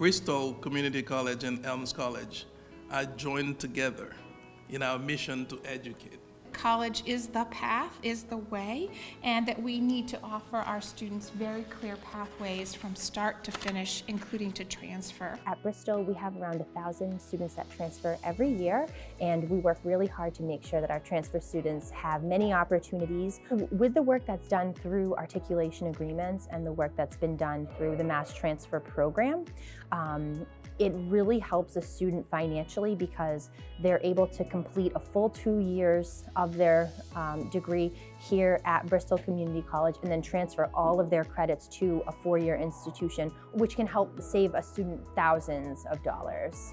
Bristol Community College and Elms College are joined together in our mission to educate. College is the path, is the way, and that we need to offer our students very clear pathways from start to finish, including to transfer. At Bristol, we have around 1,000 students that transfer every year, and we work really hard to make sure that our transfer students have many opportunities. With the work that's done through articulation agreements and the work that's been done through the MassTransfer program, um, it really helps a student financially because they're able to complete a full two years of their um, degree here at Bristol Community College and then transfer all of their credits to a four-year institution, which can help save a student thousands of dollars.